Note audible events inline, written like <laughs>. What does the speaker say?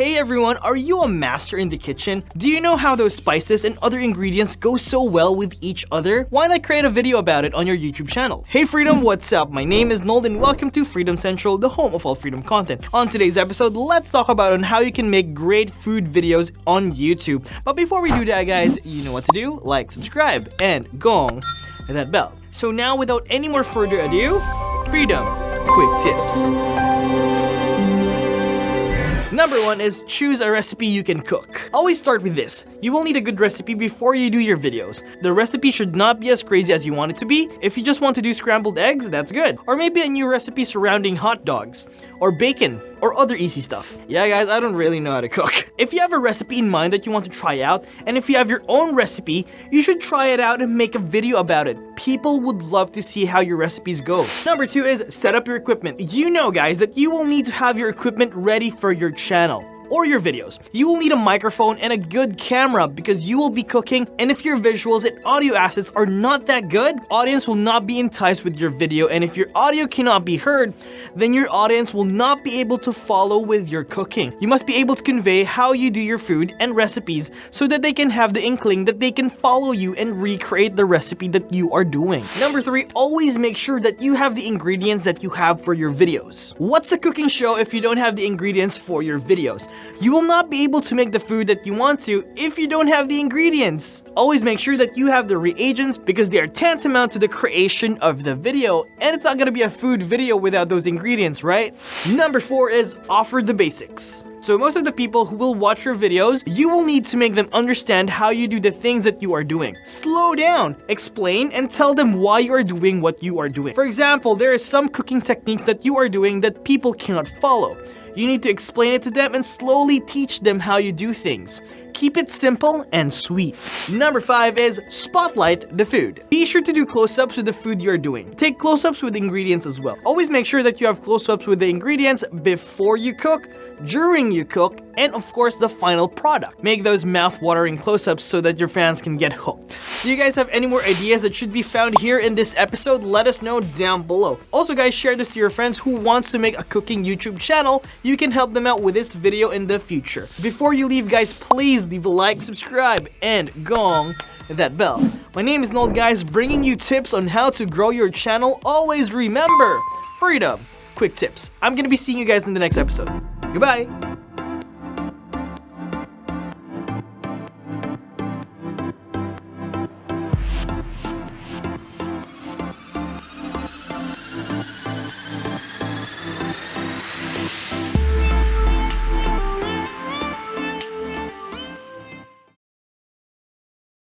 Hey everyone, are you a master in the kitchen? Do you know how those spices and other ingredients go so well with each other? Why not create a video about it on your YouTube channel? Hey Freedom, what's up? My name is Nold and welcome to Freedom Central, the home of all freedom content. On today's episode, let's talk about on how you can make great food videos on YouTube. But before we do that guys, you know what to do? Like, subscribe, and gong that bell. So now without any more further ado, Freedom Quick Tips. Number one is choose a recipe you can cook. Always start with this. You will need a good recipe before you do your videos. The recipe should not be as crazy as you want it to be. If you just want to do scrambled eggs, that's good. Or maybe a new recipe surrounding hot dogs, or bacon, or other easy stuff. Yeah guys, I don't really know how to cook. <laughs> If you have a recipe in mind that you want to try out, and if you have your own recipe, you should try it out and make a video about it. People would love to see how your recipes go. Number two is set up your equipment. You know guys that you will need to have your equipment ready for your channel or your videos. You will need a microphone and a good camera because you will be cooking and if your visuals and audio assets are not that good, audience will not be enticed with your video and if your audio cannot be heard, then your audience will not be able to follow with your cooking. You must be able to convey how you do your food and recipes so that they can have the inkling that they can follow you and recreate the recipe that you are doing. Number three, always make sure that you have the ingredients that you have for your videos. What's a cooking show if you don't have the ingredients for your videos? You will not be able to make the food that you want to if you don't have the ingredients. Always make sure that you have the reagents because they are tantamount to the creation of the video and it's not gonna be a food video without those ingredients, right? Number 4 is offer the basics. So most of the people who will watch your videos, you will need to make them understand how you do the things that you are doing. Slow down, explain, and tell them why you are doing what you are doing. For example, there are some cooking techniques that you are doing that people cannot follow. You need to explain it to them and slowly teach them how you do things. Keep it simple and sweet. Number 5 is spotlight the food. Be sure to do close-ups with the food you're doing. Take close-ups with ingredients as well. Always make sure that you have close-ups with the ingredients before you cook, during you cook, and of course the final product. Make those mouth-watering close-ups so that your fans can get hooked. Do you guys have any more ideas that should be found here in this episode? Let us know down below. Also guys, share this to your friends who wants to make a cooking YouTube channel. You can help them out with this video in the future. Before you leave guys, please leave a like, subscribe, and gong that bell. My name is Nold guys, bringing you tips on how to grow your channel. Always remember, freedom, quick tips. I'm gonna be seeing you guys in the next episode. Goodbye!